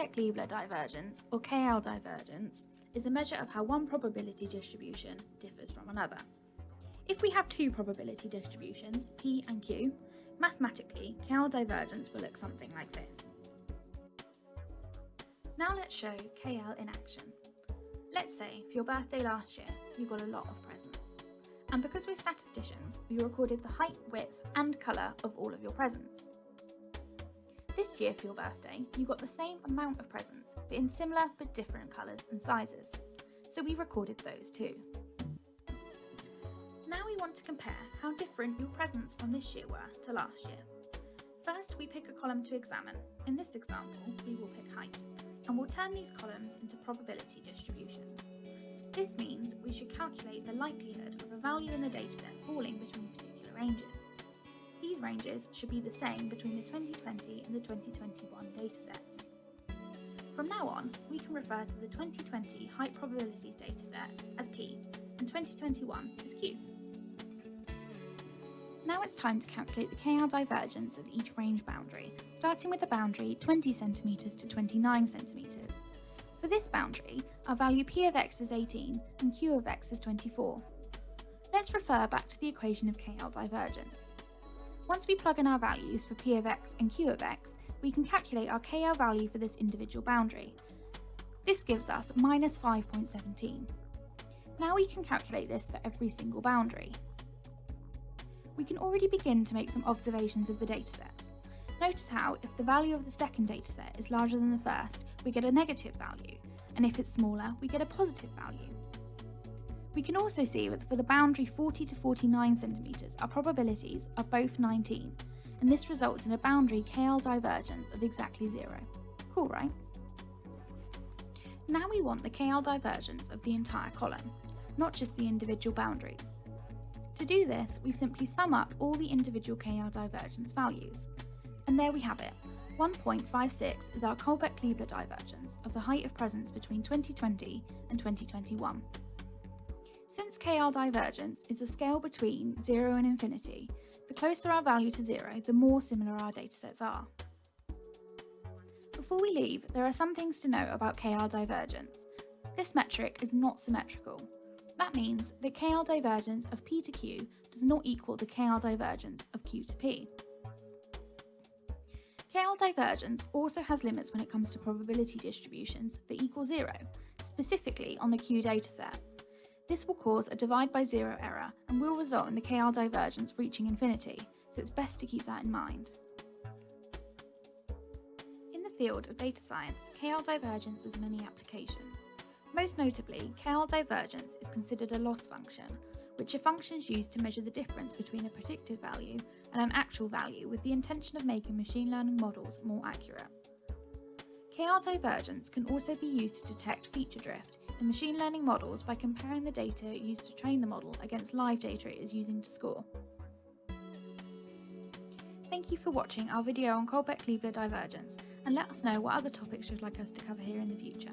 Kullback-Leibler divergence, or KL divergence, is a measure of how one probability distribution differs from another. If we have two probability distributions, P and Q, mathematically, KL divergence will look something like this. Now let's show KL in action. Let's say for your birthday last year, you got a lot of presents. And because we're statisticians, we recorded the height, width and colour of all of your presents. This year for your birthday, you got the same amount of presents, but in similar but different colours and sizes. So we recorded those too. Now we want to compare how different your presents from this year were to last year. First, we pick a column to examine. In this example, we will pick height, and we'll turn these columns into probability distributions. This means we should calculate the likelihood of a value in the dataset falling between particular ranges. These ranges should be the same between the 2020 and the 2021 datasets. From now on, we can refer to the 2020 height probabilities dataset as P and 2021 as Q. Now it's time to calculate the KL divergence of each range boundary, starting with the boundary 20 cm to 29 cm. For this boundary, our value p of x is 18 and q of x is 24. Let's refer back to the equation of KL divergence. Once we plug in our values for p of x and q of x, we can calculate our KL value for this individual boundary. This gives us minus 5.17. Now we can calculate this for every single boundary. We can already begin to make some observations of the datasets. Notice how, if the value of the second dataset is larger than the first, we get a negative value, and if it's smaller, we get a positive value. We can also see that for the boundary 40 to 49 centimetres, our probabilities are both 19, and this results in a boundary KL divergence of exactly zero. Cool, right? Now we want the KL divergence of the entire column, not just the individual boundaries. To do this, we simply sum up all the individual KL divergence values. And there we have it, 1.56 is our Kullback-Leibler divergence of the height of presents between 2020 and 2021. Since KL divergence is a scale between 0 and infinity, the closer our value to 0, the more similar our datasets are. Before we leave, there are some things to know about KL divergence. This metric is not symmetrical. That means that KL divergence of P to Q does not equal the KL divergence of Q to P. KL divergence also has limits when it comes to probability distributions that equal zero, specifically on the Q dataset. This will cause a divide by zero error and will result in the KL divergence reaching infinity, so it's best to keep that in mind. In the field of data science, KL divergence has many applications. Most notably, KL divergence is considered a loss function, which are functions used to measure the difference between a predicted value and an actual value with the intention of making machine learning models more accurate. KL divergence can also be used to detect feature drift in machine learning models by comparing the data used to train the model against live data it is using to score. Thank you for watching our video on Kullback-Leibler divergence and let us know what other topics you'd like us to cover here in the future.